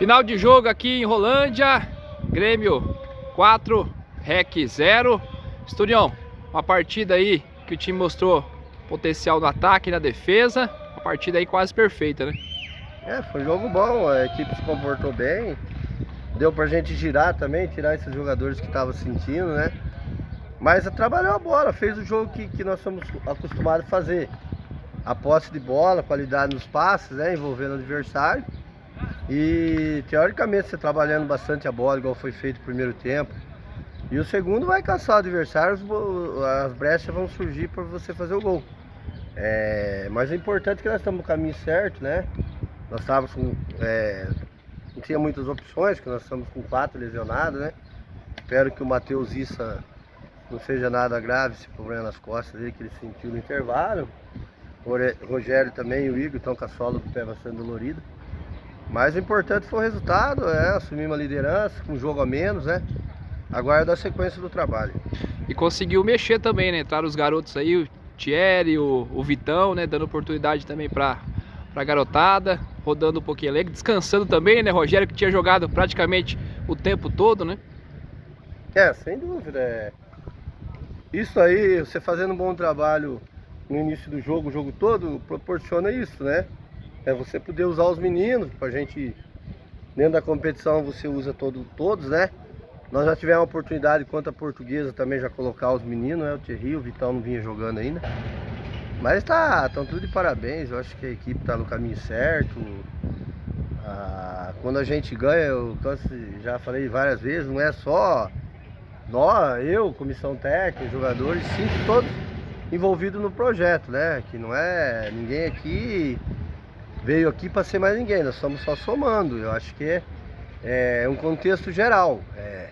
Final de jogo aqui em Rolândia. Grêmio 4, REC 0. Esturião, uma partida aí que o time mostrou potencial no ataque e na defesa. Uma partida aí quase perfeita, né? É, foi um jogo bom, a equipe se comportou bem. Deu pra gente girar também, tirar esses jogadores que estavam sentindo, né? Mas trabalhou a bola, fez o jogo que, que nós somos acostumados a fazer. A posse de bola, qualidade nos passes, né? Envolvendo o adversário. E teoricamente você trabalhando bastante a bola, igual foi feito no primeiro tempo. E o segundo vai caçar o adversário, as brechas vão surgir para você fazer o gol. É, mas o importante é que nós estamos no caminho certo, né? Nós estávamos com. É, não tinha muitas opções, que nós estamos com quatro lesionados, né? Espero que o Matheus Issa não seja nada grave esse problema nas costas dele que ele sentiu no intervalo. O Rogério também o Igor estão com a sola do pé bastante dolorida. Mas o importante foi o resultado, é, assumir uma liderança, com um jogo a menos, né? Aguarda a sequência do trabalho. E conseguiu mexer também, né? Entraram os garotos aí, o Thierry, o, o Vitão, né? Dando oportunidade também para a garotada, rodando um pouquinho alegre, descansando também, né? Rogério que tinha jogado praticamente o tempo todo, né? É, sem dúvida. É. Isso aí, você fazendo um bom trabalho no início do jogo, o jogo todo, proporciona isso, né? É você poder usar os meninos, pra gente, dentro da competição você usa todo, todos, né? Nós já tivemos a oportunidade, quanto a portuguesa, também já colocar os meninos, né? O Thierry, o Vitão não vinha jogando ainda. Mas tá, estão tudo de parabéns, eu acho que a equipe tá no caminho certo. Ah, quando a gente ganha, eu já falei várias vezes, não é só nós, eu, comissão técnica, jogadores, sim, todos envolvidos no projeto, né? Que não é ninguém aqui veio aqui para ser mais ninguém, nós estamos só somando. Eu acho que é, é um contexto geral. É,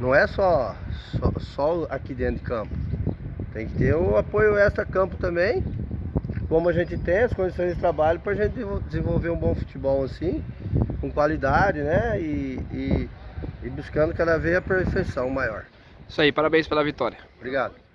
não é só, só, só, aqui dentro de campo. Tem que ter o apoio extra-campo também, como a gente tem, as condições de trabalho para a gente desenvolver um bom futebol assim, com qualidade, né? E, e, e buscando cada vez a perfeição maior. Isso aí, parabéns pela vitória. Obrigado.